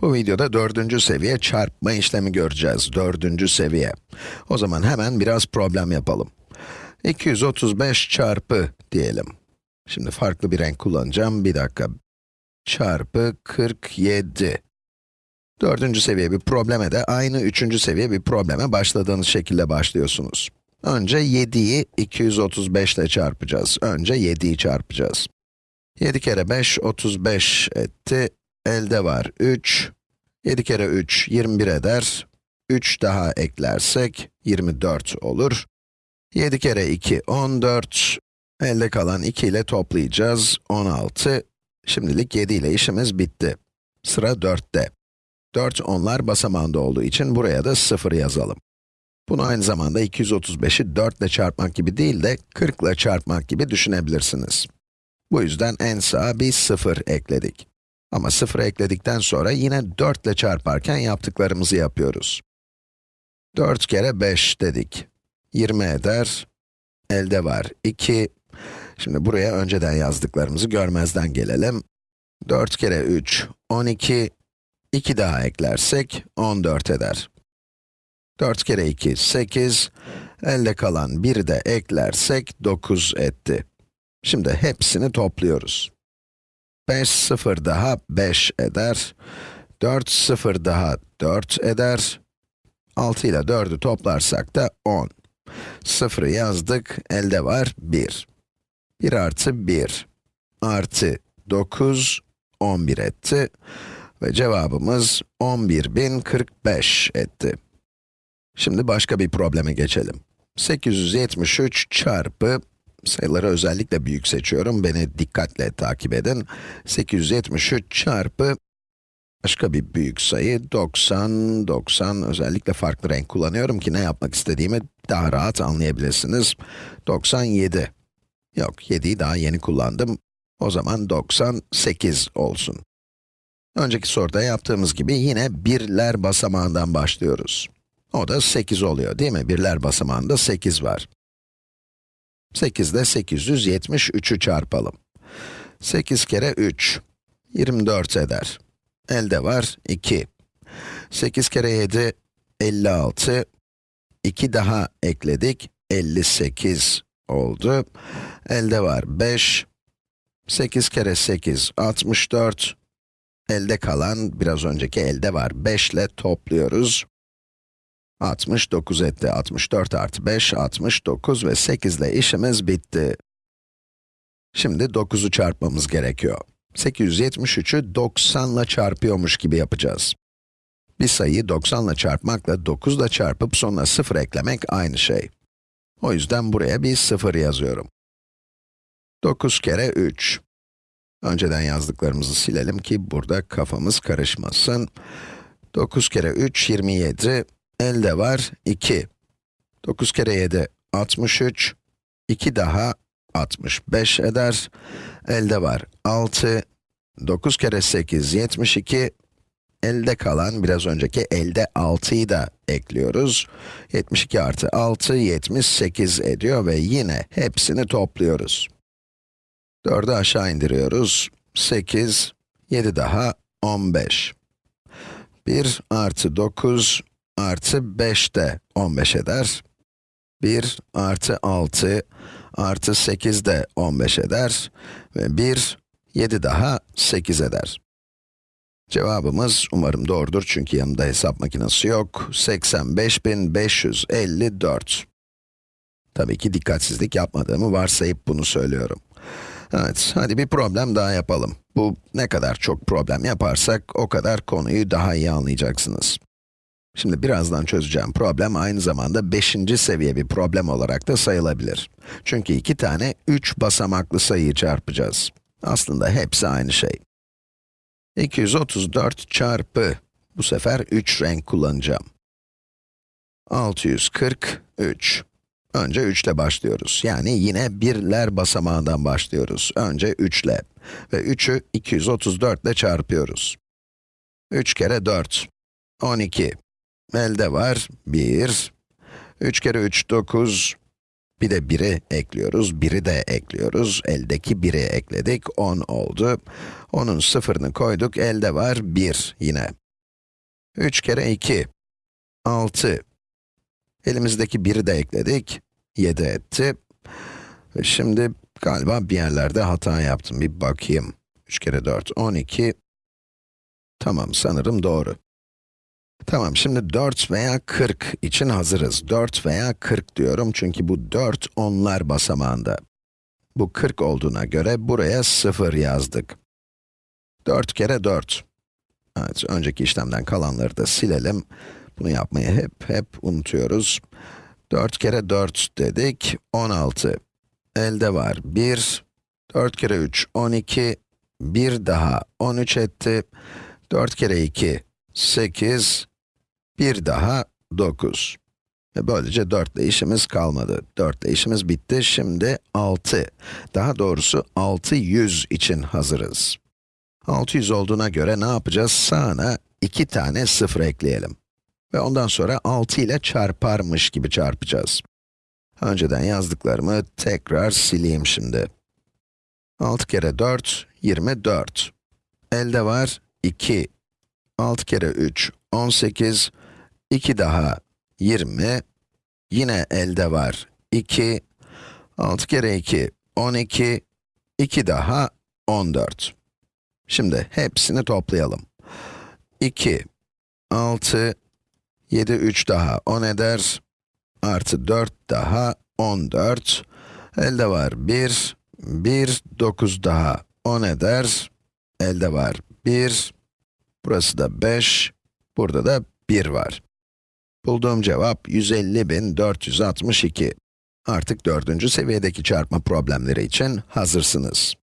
Bu videoda dördüncü seviye çarpma işlemi göreceğiz. Dördüncü seviye. O zaman hemen biraz problem yapalım. 235 çarpı diyelim. Şimdi farklı bir renk kullanacağım. Bir dakika. Çarpı 47. Dördüncü seviye bir probleme de aynı üçüncü seviye bir probleme başladığınız şekilde başlıyorsunuz. Önce 7'yi 235 ile çarpacağız. Önce 7'yi çarpacağız. 7 kere 5, 35 etti. Elde var 3. 7 kere 3, 21 eder. 3 daha eklersek 24 olur. 7 kere 2, 14. Elde kalan 2 ile toplayacağız. 16. Şimdilik 7 ile işimiz bitti. Sıra 4'te. 4 onlar basamağında olduğu için buraya da 0 yazalım. Bunu aynı zamanda 235'i 4 ile çarpmak gibi değil de 40 ile çarpmak gibi düşünebilirsiniz. Bu yüzden en sağa bir 0 ekledik. Ama 0 ekledikten sonra yine 4 ile çarparken yaptıklarımızı yapıyoruz. 4 kere 5 dedik. 20 eder. Elde var 2. Şimdi buraya önceden yazdıklarımızı görmezden gelelim. 4 kere 3, 12. 2 daha eklersek 14 eder. 4 kere 2, 8. Elde kalan 1'i de eklersek 9 etti. Şimdi hepsini topluyoruz. 5 0 daha 5 eder. 4 0 daha 4 eder. 6 ile 4'ü toplarsak da 10. 0'ı yazdık, elde var 1. 1 artı 1 artı 9, 11 etti. Ve cevabımız 11.045 etti. Şimdi başka bir probleme geçelim. 873 çarpı, sayıları özellikle büyük seçiyorum, beni dikkatle takip edin. 873 çarpı, başka bir büyük sayı, 90, 90, özellikle farklı renk kullanıyorum ki ne yapmak istediğimi daha rahat anlayabilirsiniz. 97. Yok, 7'yi daha yeni kullandım. O zaman 98 olsun. Önceki soruda yaptığımız gibi yine birler basamağından başlıyoruz. O da 8 oluyor değil mi? Birler basamağında 8 var. 8 ile 873'ü çarpalım. 8 kere 3, 24 eder. Elde var 2. 8 kere 7, 56. 2 daha ekledik, 58 oldu. Elde var 5. 8 kere 8, 64. Elde kalan, biraz önceki elde var 5 ile topluyoruz. 69 etti. 64 artı 5, 69 ve 8 ile işimiz bitti. Şimdi 9'u çarpmamız gerekiyor. 873'ü 90 ile çarpıyormuş gibi yapacağız. Bir sayıyı 90 ile çarpmakla 9 ile çarpıp sonuna 0 eklemek aynı şey. O yüzden buraya bir 0 yazıyorum. 9 kere 3. Önceden yazdıklarımızı silelim ki burada kafamız karışmasın. 9 kere 3, 27. Elde var 2. 9 kere 7, 63. 2 daha 65 eder. Elde var 6. 9 kere 8, 72. Elde kalan, biraz önceki elde 6'yı da ekliyoruz. 72 artı 6, 78 ediyor ve yine hepsini topluyoruz. 4'ü aşağı indiriyoruz. 8, 7 daha 15. 1 artı 9 artı 5 de 15 eder. 1 artı 6 artı 8 de 15 eder. Ve 1, 7 daha 8 eder. Cevabımız umarım doğrudur çünkü yanımda hesap makinesi yok. 85.554. Tabii ki dikkatsizlik yapmadığımı varsayıp bunu söylüyorum. Evet, hadi bir problem daha yapalım. Bu ne kadar çok problem yaparsak o kadar konuyu daha iyi anlayacaksınız. Şimdi birazdan çözeceğim problem aynı zamanda 5. seviye bir problem olarak da sayılabilir. Çünkü iki tane 3 basamaklı sayıyı çarpacağız. Aslında hepsi aynı şey. 234 çarpı, bu sefer 3 renk kullanacağım. 643. Önce 3 ile başlıyoruz. Yani yine birler basamağından başlıyoruz. Önce 3 ile. Ve 3'ü 234 ile çarpıyoruz. 3 kere 4, 12. Elde var 1. 3 kere 3, 9. Bir de 1'i ekliyoruz, 1'i de ekliyoruz. Eldeki 1'i ekledik, 10 oldu. 10'un sıfırını koyduk, elde var 1 yine. 3 kere 2, 6. Elimizdeki 1'i de ekledik, 7 etti. Şimdi galiba bir yerlerde hata yaptım, bir bakayım. 3 kere 4, 12. Tamam, sanırım doğru. Tamam, şimdi 4 veya 40 için hazırız. 4 veya 40 diyorum çünkü bu 4 onlar basamağında. Bu 40 olduğuna göre buraya 0 yazdık. 4 kere 4. Evet, önceki işlemden kalanları da silelim. Bunu yapmayı hep hep unutuyoruz. 4 kere 4 dedik, 16. Elde var 1. 4 kere 3, 12. 1 daha 13 etti. 4 kere 2, 8. Bir daha 9. Ve böylece 4 ile işimiz kalmadı. 4 ile işimiz bitti. Şimdi 6. Daha doğrusu 600 için hazırız. 600 olduğuna göre ne yapacağız? Sağına 2 tane 0 ekleyelim. Ve ondan sonra 6 ile çarparmış gibi çarpacağız. Önceden yazdıklarımı tekrar sileyim şimdi. 6 kere 4, 24. Elde var 2. 6 kere 3, 18. 2 daha 20. Yine elde var 2. 6 kere 2, 12. 2 daha 14. Şimdi hepsini toplayalım. 2, 6, 7, 3 daha 10 eder. Artı 4 daha 14. Elde var 1, 1, 9 daha 10 eder. Elde var 1, burası da 5, burada da 1 var. Bulduğum cevap 150.462. Artık dördüncü seviyedeki çarpma problemleri için hazırsınız.